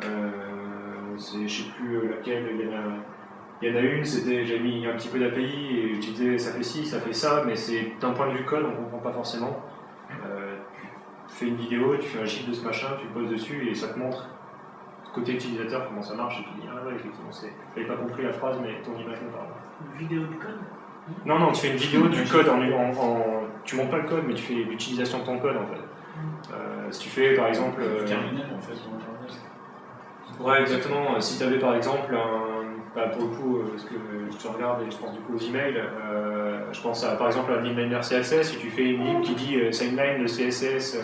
Je sais plus laquelle, il y en a. Une, c'était j'ai mis un petit peu d'API et je disais ça fait ci, ça fait ça, mais c'est d'un point de vue code, on ne comprend pas forcément. Tu fais une vidéo, tu fais un gif de ce machin, tu poses dessus et ça te montre côté utilisateur comment ça marche et tu dis ah ouais effectivement c'est. J'avais pas compris la phrase mais ton image me parle. Une vidéo de code? Non non tu fais une vidéo du code en, en, en- tu montes pas le code mais tu fais l'utilisation de ton code en fait. Euh, si tu fais par exemple. euh, Terminal en fait, dans Internet. Ouais, exactement. Euh, Si tu avais par exemple un. bah, pour le coup, euh, parce que je te regarde et je pense du coup aux emails, euh, je pense à, par exemple à un inliner CSS. Si tu fais une ligne qui dit euh, inline le CSS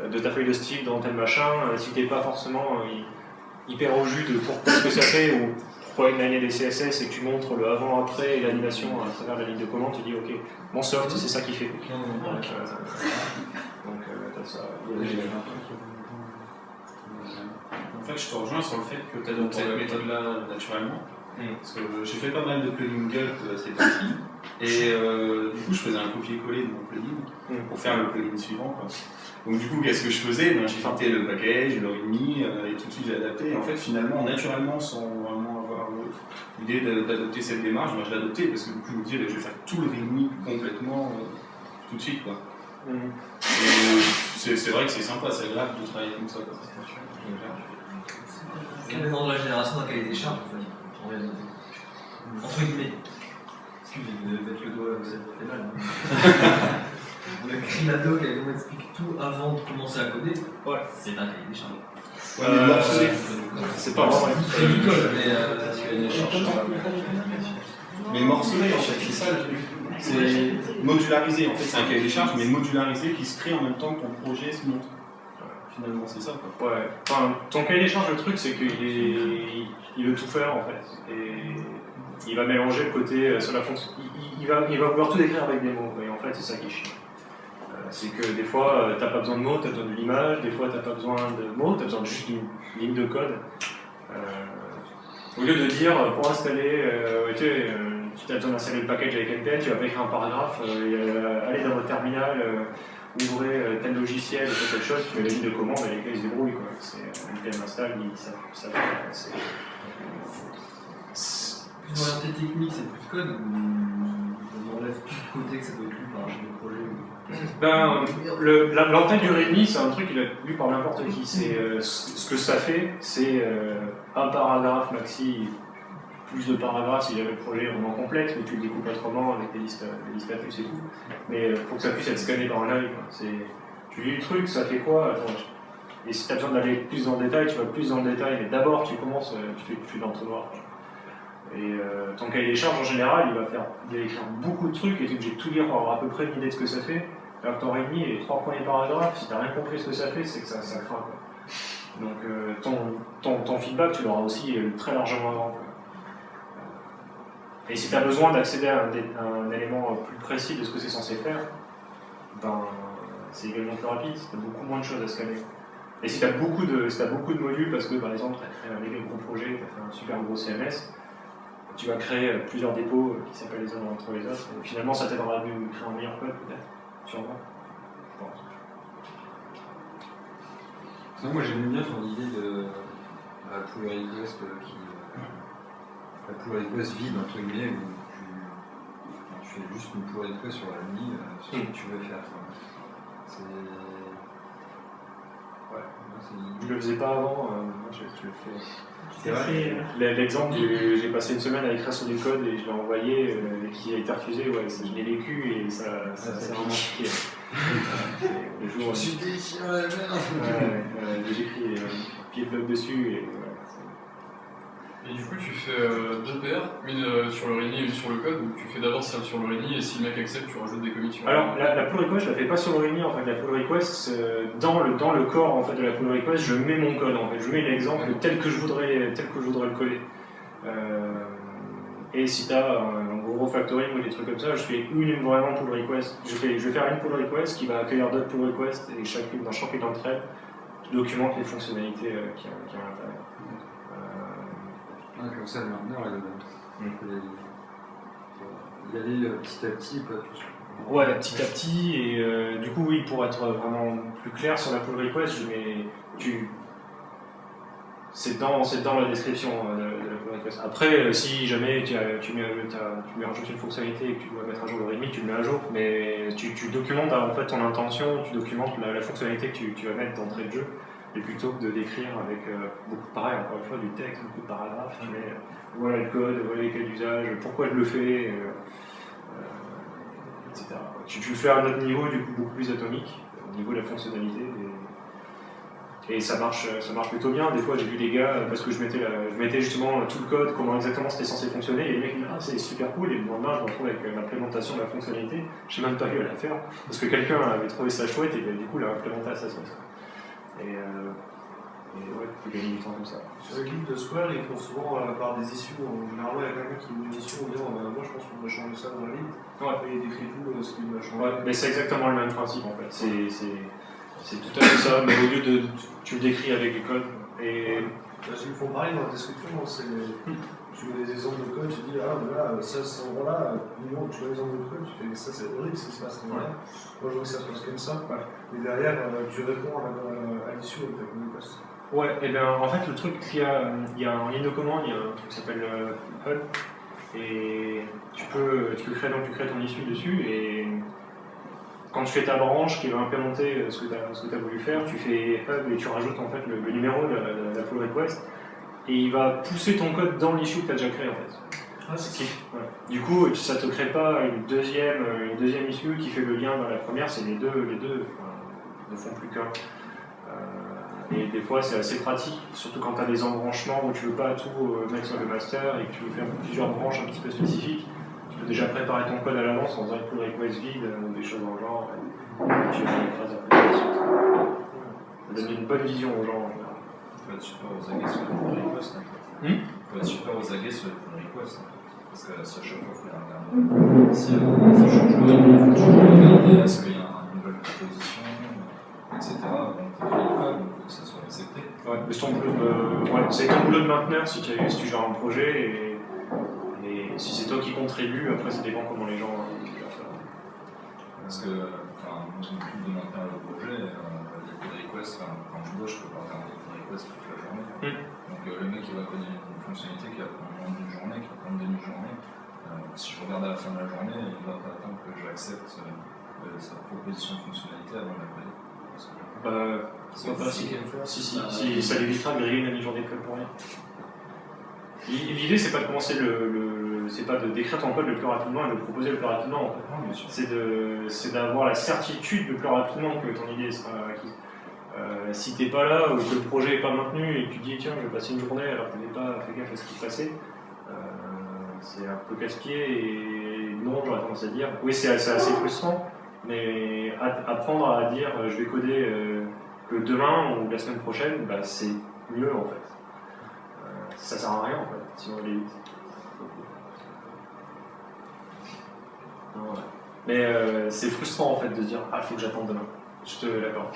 euh, de ta feuille de style dans tel machin, euh, si t'es pas forcément euh, hyper au jus de pourquoi ce que ça fait ou pourquoi inliner des CSS et que tu montres le avant-après et l'animation à travers la ligne de commande, tu dis ok, mon soft c'est ça qui fait. Donc, euh, donc euh, t'as ça. En fait, je te rejoins sur le fait que tu adoptes cette méthode-là naturellement. Mm. Parce que j'ai fait pas mal de plugins Gulp euh, ces temps-ci. Et euh, du coup, je faisais un copier-coller de mon plugin Mm. pour faire le plugin suivant. quoi. Donc, du coup, qu'est-ce que je faisais? Ben, J'ai fait le package, le readme, euh, et tout de suite j'ai adapté. Et en fait, finalement, naturellement, sans vraiment avoir euh, l'idée d'a- d'adopter cette démarche, ben, je l'ai adopté parce que du coup, je me disais, ben, je vais faire tout le readme complètement euh, tout de suite. Quoi. Mm. Et c'est c'est vrai que c'est sympa, c'est agréable de travailler comme ça. Quoi. Quel de la génération charges, en fait, en réalité Entre guillemets. Excusez-moi de mettre le doigt où ça me fait mal. hein. le Crimado qui explique tout avant de commencer à coder, Ouais. c'est un cahier des charges. Ouais, mais. C'est pas vraiment. C'est du code, mais euh, Mais morcelé, en fait, c'est ça le truc. C'est modularisé, en fait, c'est un cahier des charges, mais modularisé qui se crée en même temps que ton projet se monte. Finalement, c'est ça, quoi. Ouais, enfin, ton cahier des charges, le truc, c'est qu'il est... il veut tout faire en fait. Et il va mélanger le côté euh, sur la fonction. Il va, il va vouloir tout décrire avec des mots, et en fait, c'est ça qui est chiant. C'est que des fois, euh, t'as pas besoin de mots, t'as besoin de l'image, des fois, t'as pas besoin de mots, t'as besoin juste d'une ligne de code. Euh, Au lieu de dire, euh, pour installer, tu si tu as besoin d'installer le package avec NPM, tu vas pas écrire un paragraphe, et, euh, allez dans votre terminal, ouvrez tel logiciel, ou telle chose, tu mets la ligne de commande et les gars ils se débrouillent. Quoi. C'est, NPM install, savent ça fait. C'est, c'est- Plus orienté technique, c'est plus code côté que ça doit être lu par un projet ou- Ben, le- la- l'entête du README, c'est un truc qui va être lu par n'importe qui. Euh, ce que ça fait, c'est euh, un paragraphe maxi, plus de paragraphes si jamais le projet vraiment complexe, mais tu le découpes autrement avec des listes, des listes status et tout. Mais il faut que ça puisse être scanné par un œil. Tu lis le truc, ça fait quoi? Attends, Et si tu as besoin d'aller plus dans le détail, tu vas plus dans le détail, mais d'abord tu commences, euh, tu fais, tu. Et euh, ton cahier des charges en général, il va, faire, il va écrire beaucoup de trucs et tu es obligé de tout lire pour avoir à peu près une idée de ce que ça fait. Alors que ton README et les trois premiers paragraphes, si tu n'as rien compris ce que ça fait, c'est que ça, ça craint. Quoi. Donc euh, ton, feedback, tu l'auras aussi euh, très largement avant. quoi. Et si tu as besoin d'accéder à un, élément plus précis de ce que c'est censé faire, ben, c'est également plus rapide, tu as beaucoup moins de choses à scanner. Et si tu as, beaucoup de- si t'as beaucoup de modules, parce que par exemple, tu as créé un méga gros projet, tu as fait un super gros CMS, tu vas créer euh, plusieurs dépôts euh, qui s'appellent les uns entre les autres, et finalement ça t'aidera à créer un meilleur code peut-être, sûrement. Je pense. Non, moi j'aime bien ton idée de la pull request euh, qui. euh, la pull request vide entre guillemets où tu, tu fais juste une pull request sur la ligne, euh, sur ce que tu veux faire. C'est. Je le faisais pas avant, euh, moi je, je le fais. Euh, L'exemple, du- j'ai passé une semaine à écrire sur du code et je l'ai envoyé euh, et qui a été refusé, ouais, ça, je l'ai vécu et ça, ça, c'est vraiment piqué. C'est le jour où- suis la merde ouais, j'ai écrit euh, pied bloc dessus et Et du coup, tu fais euh, deux paires, une euh, sur le README et une sur le code, ou tu fais d'abord celle sur le README et si le mec accepte, tu rajoutes des commits Alors, la, pull request, je la fais pas sur le README, en fait, la pull request, euh, dans, le, dans le corps en fait, de la pull request, je mets mon code, en fait, je mets l'exemple tel que je voudrais, tel que je voudrais le coder. Et si tu as un, gros factoring ou des trucs comme ça, je fais une vraiment pull request. Je, fais, je vais faire une pull request qui va accueillir d'autres pull requests et chacune, dans chacune d'entre elles, documente les fonctionnalités euh, qu'il y a, à. Euh, Ouais, comme ça, il allait euh, petit à petit, pas tout. Ouais, petit à petit, et euh, du coup, oui, pour être vraiment plus clair sur la pull request, je mets, tu, c'est dans, dans la description euh, de, la pull request. Après, euh, si jamais tu, as- tu mets, t'as- tu mets rajoutes une fonctionnalité et que tu dois mettre à jour le README, tu le mets à jour, mais tu, tu documentes en fait ton intention, tu documentes la, la fonctionnalité que tu, tu vas mettre d'entrée de jeu, et plutôt que de décrire avec euh, beaucoup, pareil, encore une fois, du texte, beaucoup de paragraphes, mets, euh, voilà le code, voilà les cas d'usage, pourquoi je le fais. euh, euh, etc. Tu, tu le fais à un autre niveau, du coup beaucoup plus atomique, au niveau de la fonctionnalité. Et, et ça, marche, ça marche plutôt bien. Des fois, j'ai vu des gars, parce que je mettais, la- je mettais justement tout le code, comment exactement c'était censé fonctionner, et les mecs disent Ah, c'est super cool, et le lendemain, je me retrouve avec l'implémentation de la fonctionnalité. Je n'ai même pas eu à la faire, parce que quelqu'un avait trouvé ça chouette, et ben, du coup, l'a implémenté à sa sauce. Et, euh, et ouais, tu peux gagner du temps comme ça. Sur les guides de Square, ils font souvent euh, par des issues. En général, il y a quelqu'un qui met une issue en disant euh, Moi, je pense qu'on va changer ça dans la ligne. Ouais. Et il décrit tout euh, ce qu'il va changer. Ouais, mais c'est exactement le même principe en fait. C'est, c'est, c'est tout à fait ça, mais au lieu de. Tu le décris avec du code. Et. Parce qu'ils font pareil dans la description. hein, c'est tu mets des exemples de code, tu dis Ah, mais là, ça, cet endroit-là, minimum, tu vois les exemples de code, tu fais Ça, c'est horrible ce qui se passe. Moi, je veux que ça se passe comme ça. Et derrière, euh, tu réponds à, l'issue avec ta communication. Ouais, et bien en fait, le truc qu'il y a, il y a en ligne de commande, il y a un truc qui s'appelle euh, Hub. Et tu peux, tu peux créer, donc, tu crées ton issue dessus. Et quand tu fais ta branche qui va implémenter ce que tu as, voulu faire, tu fais Hub et tu rajoutes en fait le, le numéro de la, de la pull request. Et il va pousser ton code dans l'issue que tu as déjà créé en fait. Ah, c'est. Du coup, ça te crée pas une deuxième, une deuxième issue qui fait le lien dans la première, c'est les deux, les deux ne font plus qu'un. Euh, et des fois, c'est assez pratique, surtout quand tu as des embranchements où tu veux pas tout euh, mettre sur le master et que tu veux faire plusieurs branches un petit peu spécifiques. Tu peux déjà préparer ton code à l'avance en faisant une pull request vide euh, ou des choses dans le genre. Et tu fais une phrase après. Ça donne une bonne vision aux gens. Faut être super aux aguets sur les pull requests. Hmm faut être super aux aguets sur les pull requests. fait. Parce que si à chaque fois, il faut les regarder. Si euh, ça change le rythme, il faut toujours regarder est-ce qu'il y a une nouvelle proposition, etc. Donc, il faut que ça soit accepté. Ouais, C'est ton boulot de, ouais, c'est ton boulot de mainteneur si tu, si tu gères un projet et, et si c'est toi qui contribue, après ça dépend comment les gens euh, vont faire. Parce que, enfin, moi je m'occupe de maintenir le projet, euh, les requests, enfin, quand je bosse, je peux pas faire des toute la journée. Donc euh, le mec il va coder une fonctionnalité qui va prendre d'une journée, qui va prendre une demi-journée. Euh, si je regarde à la fin de la journée, il va pas attendre que j'accepte euh, euh, sa proposition de fonctionnalité avant de la coder. Bah, c'est pas si, si, si, si, ça l'évitera de griller une demi-journée de code pour rien. L'idée, c'est pas de commencer le, le- c'est pas de décrire ton code le plus rapidement et de le proposer le plus rapidement. en fait. De, c'est d'avoir la certitude le plus rapidement que ton idée sera acquise. Euh, si t'es pas là ou que le projet est pas maintenu et que tu dis tiens je vais passer une journée alors que tu n'as pas fait gaffe à ce qui se passait, euh, c'est un peu casse-pied et non j'aurais tendance à dire oui c'est c'est assez frustrant mais apprendre à dire euh, je vais coder euh, que demain ou la semaine prochaine bah, c'est mieux en fait. Ça sert à rien en fait si on. Mais c'est frustrant en fait de dire ah faut que j'attende demain. Je te l'accorde.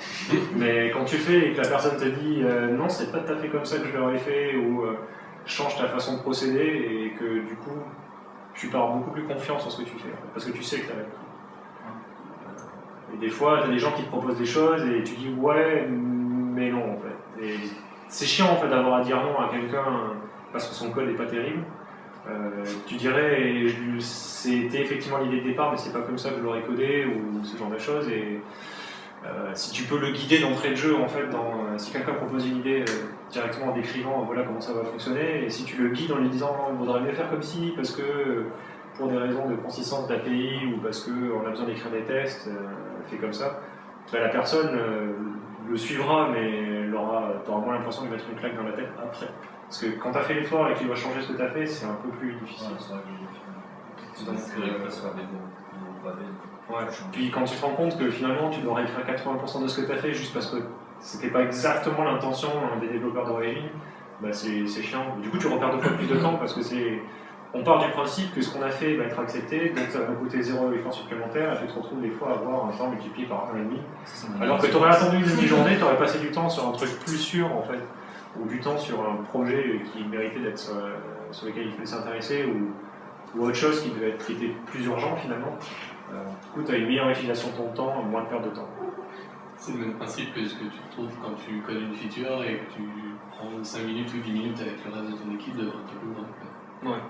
Mais quand tu fais et que la personne te dit euh, non c'est pas tout à fait comme ça que je l'aurais fait ou euh, change ta façon de procéder et que du coup tu pars beaucoup plus confiance en ce que tu fais parce que tu sais que tu as Et des fois tu as des gens qui te proposent des choses et tu dis ouais mais non en fait. C'est chiant en fait d'avoir à dire non à quelqu'un parce que son code n'est pas terrible. Euh, tu dirais, c'était effectivement l'idée de départ, mais c'est pas comme ça que je l'aurais codé ou ce genre de choses. Et euh, si tu peux le guider d'entrée de jeu, en fait, dans, euh, si quelqu'un propose une idée euh, directement en décrivant voilà comment ça va fonctionner, et si tu le guides en lui disant il vaudrait mieux faire comme ci, parce que euh, pour des raisons de consistance d'API ou parce qu'on a besoin d'écrire des tests, euh, fait comme ça, bah, la personne euh, le suivra, mais tu auras moins l'impression de lui mettre une claque dans la tête après. Parce que quand tu as fait l'effort et qu'il va changer ce que tu as fait, c'est un peu plus difficile. Ouais, Ouais. Puis quand tu te rends compte que finalement tu dois réécrire 80% de ce que tu as fait juste parce que c'était pas exactement l'intention hein, des développeurs d'origine, bah c'est chiant. Du coup tu repères deux fois plus de temps parce que c'est. On part du principe que ce qu'on a fait va être accepté, donc ça va nous coûter zéro effort supplémentaire, et tu te retrouves des fois à avoir un temps multiplié par 1,5. Ça, ça m'a Alors que tu aurais attendu une demi-journée, tu aurais passé du temps sur un truc plus sûr en fait, ou du temps sur un projet qui méritait d'être sur, euh, sur lequel il fallait s'intéresser, ou, ou autre chose qui devait être qui était plus urgent finalement. Euh, du coup, tu as une meilleure utilisation de ton temps, moins de perte de temps. C'est le même principe que ce que tu trouves quand tu codes une feature et que tu prends 5 minutes ou 10 minutes avec le reste de ton équipe ton boulot. Ouais.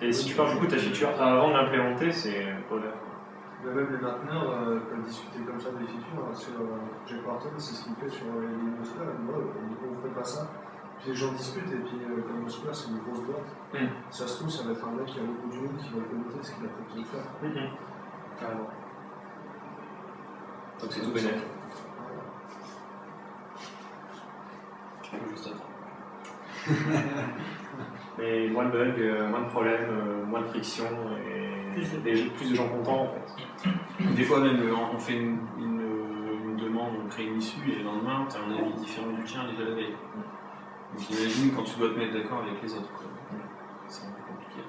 Et si tu parles du coup de ta feature avant de l'implémenter, c'est bonheur. Mais même les mainteneurs euh, peuvent discuter comme ça des features. hein, Sur euh, Jack Barton, c'est ce qu'il fait sur euh, les Square. Moi, on ne fait pas ça. Puis les gens discutent, et puis euh, comme c'est une grosse boîte. Mm. Ça se trouve, ça va être un mec qui a beaucoup de monde qui va communiquer ce qu'il a proposé de faire. Carrément. Donc c'est tout bénéfique. Juste. Mais moins de bugs, euh, moins de problèmes, euh, moins de friction et Plus de- des- plus de gens contents en fait. Des fois même, euh, on fait une, une, une demande, on crée une issue et le lendemain, tu as un avis différent du tien déjà la veille. Donc imagine quand tu dois te mettre d'accord avec les autres. quoi. C'est un peu compliqué.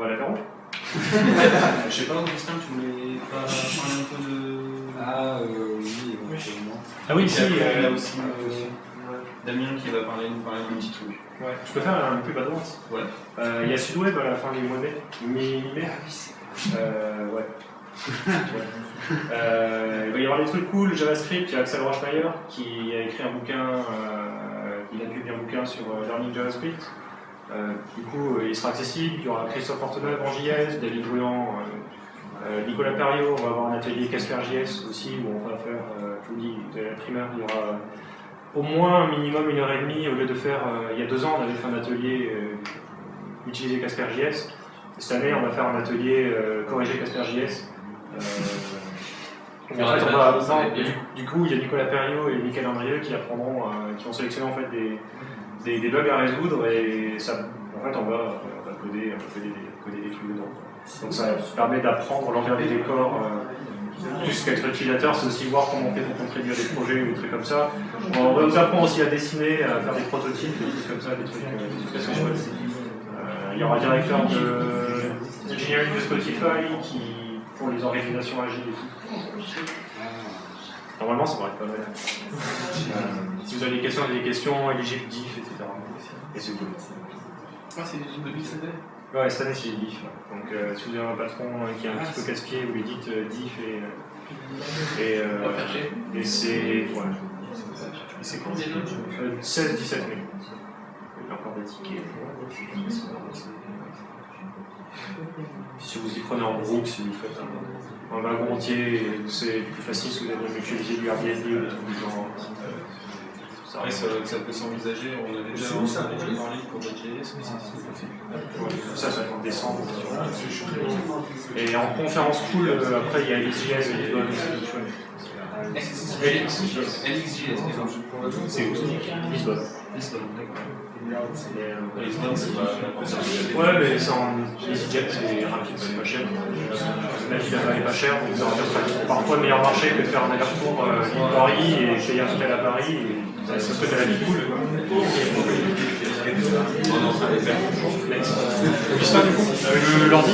Voilà, Véron Je sais pas, Augustin, tu voulais pas parler un peu de. Ah, euh, oui, éventuellement. Ah oui, si, après, euh, là aussi, euh, Damien qui va parler, nous parler d'un petit truc. Ouais, je peux faire un pub à droite. Ouais. Euh, Il y a Sudweb à la fin du mois de mai. Mi- Mi-mai euh, Ouais. Ouais. Euh, il va y avoir des trucs cool. JavaScript, il y a Axel Rochmeyer qui a écrit un bouquin, euh, il a publié un bouquin sur euh, Learning JavaScript. Euh, du coup, euh, il sera accessible. Il y aura Christophe Porteneuve en JS, David Brouillant, euh, Nicolas Perriot. On va avoir un atelier Casper JS aussi où on va faire, je vous dis, de la primaire. Il y aura au moins un minimum une heure et demie au lieu de faire. il y a deux ans, on avait fait un atelier utiliser Casper JS. Cette année, on va faire un atelier corriger Casper JS. Et en fait, on va- du, du coup, il y a Nicolas Perriot et Michael Andrieux qui apprendront, euh, qui vont sélectionner en fait des, des, bugs à résoudre et ça, en fait, on va, on va coder, coder des, coder des trucs dedans. Donc ça permet d'apprendre l'envers des décors. euh, plus qu'être utilisateur, c'est aussi voir comment on fait pour contribuer à des projets ou des trucs comme ça. On va vous apprendre aussi à dessiner, à faire des prototypes, des trucs comme ça, des trucs, euh, des. Euh, il y aura un directeur de de Spotify qui, pour les organisations agiles et tout. Normalement, ça devrait être pas mal. Euh, si vous avez des questions, des questions, éligibles diff, etc. Et c'est cool. Ah, c'est de BCD Ouais, cette année c'est diff. Donc euh, si vous avez un patron euh, qui est un petit peu casse-pied, vous lui dites euh, diff et. euh, et, euh, chier. et c'est. Ouais. Et c'est quand euh, 16, 17 mai. Il y a encore des tickets. Si vous y prenez en groupe, si vous faites un, un wagon entier, c'est plus facile si vous avez mutualisé du Airbnb ou des trucs du genre. Ça Après, ça, ça peut s'envisager, on avait déjà, ça, on avait déjà parlé pour JS, mais ça c'est possible. Ouais, ça, ça va être en décembre. Et en conférence cool, euh, après, il y a LXJS et Lisbonne, c'est tout chouette. LXJS, C'est où Lisbonne. Lisbonne, d'accord. Euh, Lisbonne, c'est pas. Ouais, mais c'est en EasyJet, c'est rapide, c'est pas cher. La vie là-bas est pas chère, donc ça revient parfois le meilleur marché que de faire un aller-retour euh, Lille-Paris et payer un hôtel à Paris. Et ça, ça se fait à la vie cool. quoi. On est en train de faire. Le- l'ordi